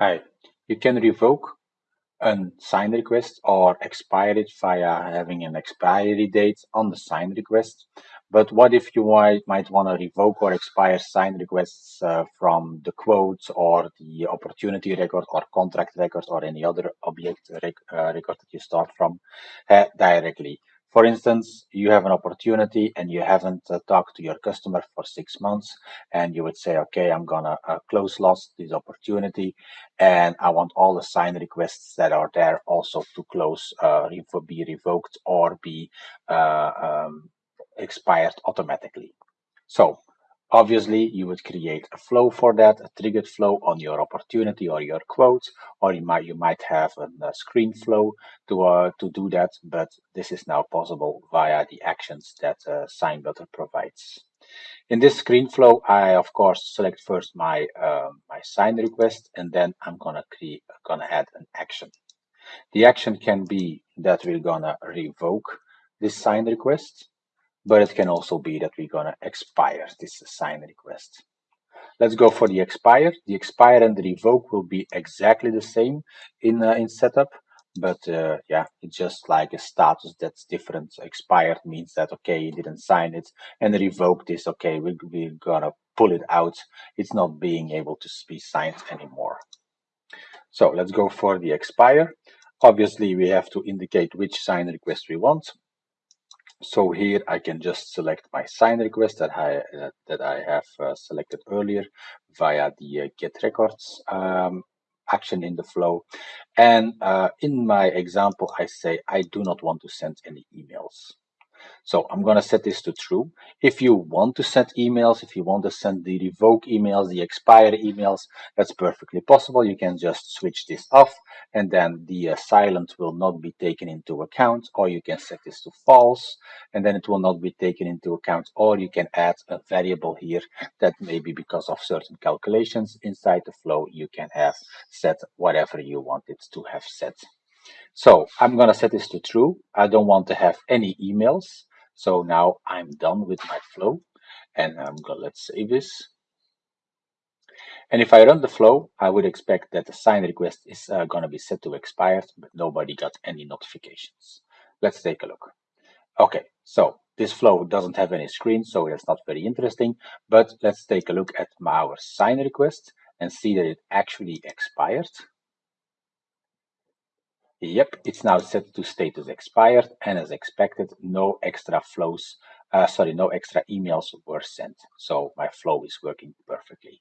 Hi, you can revoke a sign request or expire it via having an expiry date on the sign request. But what if you might, might want to revoke or expire sign requests uh, from the quote or the opportunity record or contract record or any other object rec uh, record that you start from uh, directly? For instance, you have an opportunity and you haven't uh, talked to your customer for six months, and you would say, okay, I'm gonna uh, close loss this opportunity, and I want all the sign requests that are there also to close, uh, be revoked or be uh, um, expired automatically. So Obviously, you would create a flow for that, a triggered flow on your opportunity or your quote, or you might you might have a, screen flow to uh, to do that. But this is now possible via the actions that uh, SignButler provides. In this screen flow, I of course select first my uh, my sign request, and then I'm gonna create gonna add an action. The action can be that we're gonna revoke this sign request but it can also be that we're gonna expire this sign request. Let's go for the expire. The expire and the revoke will be exactly the same in uh, in setup, but uh, yeah, it's just like a status that's different. Expired means that okay, you didn't sign it, and revoked is okay, we, we're gonna pull it out. It's not being able to be signed anymore. So let's go for the expire. Obviously, we have to indicate which sign request we want. So here I can just select my sign request that I uh, that I have uh, selected earlier via the uh, get records um, action in the flow. And uh, in my example, I say I do not want to send any emails. So I'm going to set this to true. If you want to send emails, if you want to send the revoke emails, the expire emails, that's perfectly possible. You can just switch this off and then the uh, silent will not be taken into account or you can set this to false and then it will not be taken into account or you can add a variable here that maybe because of certain calculations inside the flow you can have set whatever you want it to have set. So I'm going to set this to true. I don't want to have any emails. So now I'm done with my flow and I'm going to let's save this. And if I run the flow, I would expect that the sign request is uh, going to be set to expired, but nobody got any notifications. Let's take a look. Okay, so this flow doesn't have any screen, so it's not very interesting. But let's take a look at our sign request and see that it actually expired. Yep, it's now set to status expired and as expected, no extra flows, uh, sorry, no extra emails were sent. So my flow is working perfectly.